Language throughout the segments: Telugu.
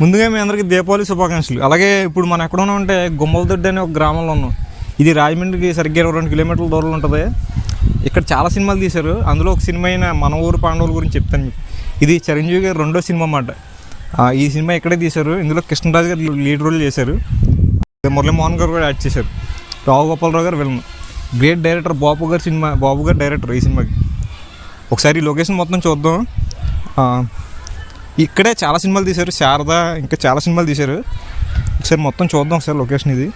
ముందుగా మీ అందరికీ దీపావళి శుభాకాంక్షలు. అలాగే ఇప్పుడు మనం ఎక్కడ ఉంటే గుమ్మలదొడ్డి అనే ఒక గ్రామంలో ఉన్నాం. ఇది రాజమండ్రికి సరిగ్గా ఇరవై రెండు కిలోమీటర్ల దూరంలో ఉంటుంది. ఇక్కడ చాలా సినిమాలు తీశారు. అందులో ఒక సినిమా అయిన మన ఊరు పాండవుల గురించి చెప్తాను మీకు. ఇది చిరంజీవి గారు రెండో సినిమా అన్నమాట. ఈ సినిమా ఇక్కడే తీశారు. ఇందులో కృష్ణరాజు గారు లీడ్ రోల్ చేశారు. మురళీమోహన్ గారు కూడా యాడ్ చేశారు. రావు గోపాలరావు గారు విలన్. గ్రేట్ డైరెక్టర్ బాబు గారు సినిమా బాబు గారు డైరెక్టర్ ఈ సినిమాకి. ఒకసారి ఈ లొకేషన్ మొత్తం చూద్దాం. ఇక్కడే చాలా సినిమాలు తీశారు శారద ఇంకా చాలా సినిమాలు తీశారు. ఒకసారి మొత్తం చూద్దాం ఒకసారి లొకేషన్ ఇది.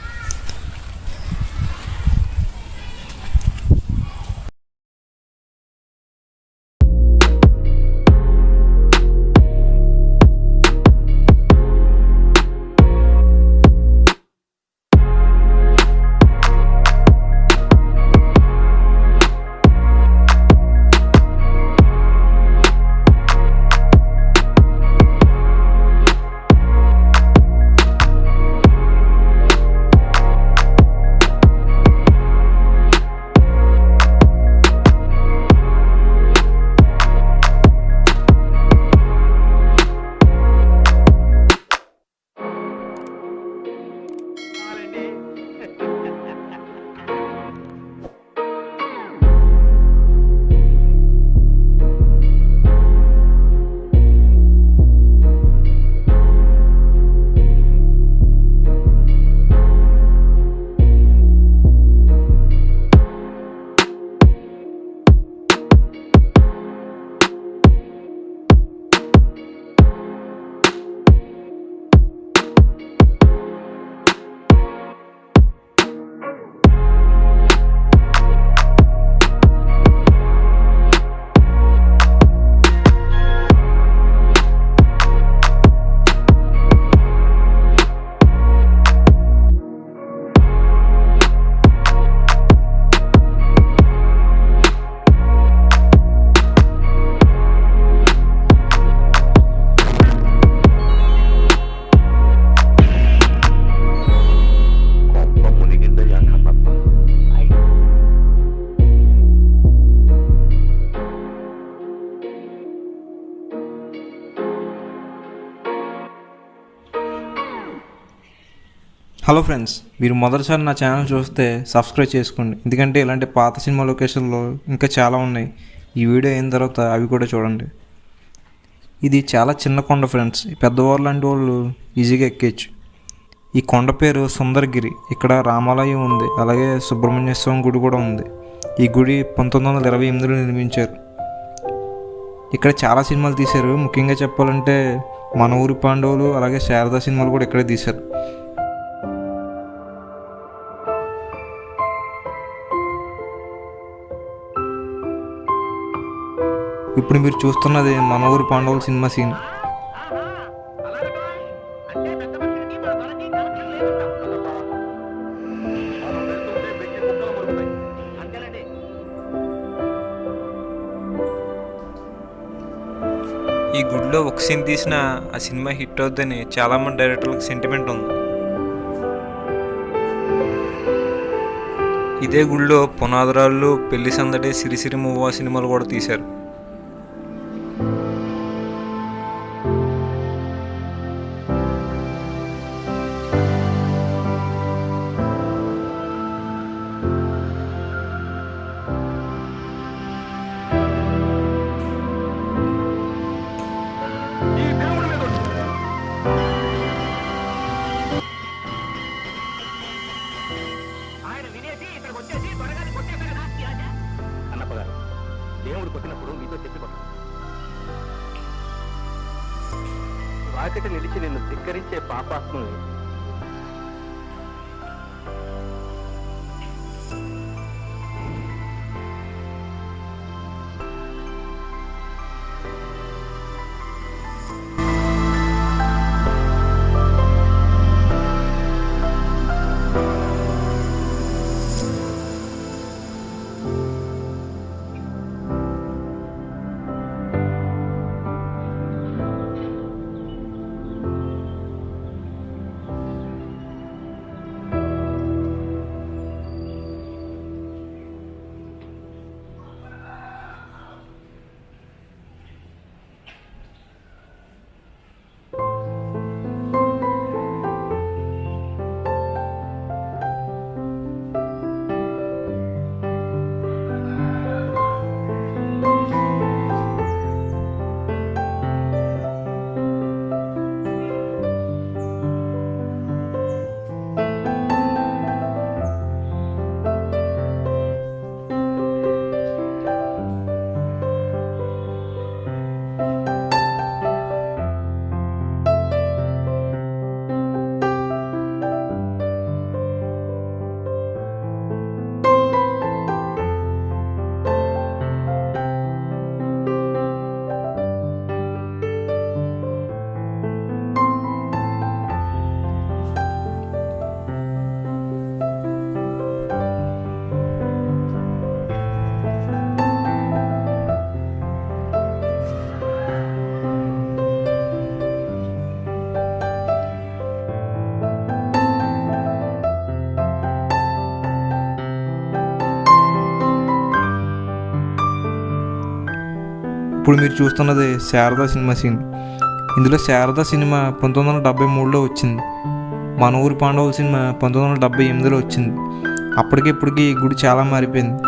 హలో ఫ్రెండ్స్ మీరు మొదటిసారి నా ఛానల్ చూస్తే సబ్స్క్రైబ్ చేసుకోండి. ఎందుకంటే ఇలాంటి పాత సినిమా లొకేషన్లో ఇంకా చాలా ఉన్నాయి. ఈ వీడియో అయిన తర్వాత అవి కూడా చూడండి. ఇది చాలా చిన్న కొండ ఫ్రెండ్స్ పెద్దవాళ్ళు లాంటి వాళ్ళు ఈజీగా ఎక్కేయచ్చు. ఈ కొండ పేరు సుందరగిరి. ఇక్కడ రామాలయం ఉంది. అలాగే సుబ్రహ్మణ్య స్వామి గుడి కూడా ఉంది. ఈ గుడి పంతొమ్మిది వందల ఇరవై ఎనిమిదిలో నిర్మించారు. ఇక్కడ చాలా సినిమాలు తీశారు. ముఖ్యంగా చెప్పాలంటే మన ఊరి పాండవులు అలాగే శారదా సినిమాలు కూడా ఇక్కడే తీశారు. ఇప్పుడు మీరు చూస్తున్నది మన ఊరి పాండవుల సినిమా సీన్. ఈ గుడిలో ఒక సీన్ తీసిన ఆ సినిమా హిట్ అవుద్దని చాలామంది డైరెక్టర్లకు సెంటిమెంట్ ఉంది. ఇదే గుడిలో పునాదురాళ్ళు పెళ్ళి సందడి సిరిసిరి మూవా సినిమాలు కూడా తీశారు. అన్నప్ప దేవుడు కొట్టినప్పుడు మీతో చెప్పి కొట్ట వాకిట నిలిచి నిన్ను ధిక్కరించే పాపాత్ముల్ని ఇప్పుడు మీరు చూస్తున్నది శారదా సినిమా సీన్. ఇందులో శారదా సినిమా పంతొమ్మిది వందల డెబ్బై మూడులో వచ్చింది. మన ఊరి పాండవుల సినిమా పంతొమ్మిది వందల డెబ్బై ఎనిమిదిలో వచ్చింది. అప్పటికిప్పటికీ గుడి చాలా మారిపోయింది.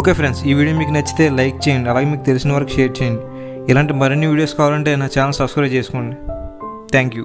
ఓకే ఫ్రెండ్స్ ఈ వీడియో మీకు నచ్చితే లైక్ చేయండి అలాగే మీకు తెలిసిన వరకు షేర్ చేయండి. ఇలాంటి మరిన్ని వీడియోస్ కావాలంటే నా ఛానల్ సబ్స్క్రైబ్ చేసుకోండి. Thank you.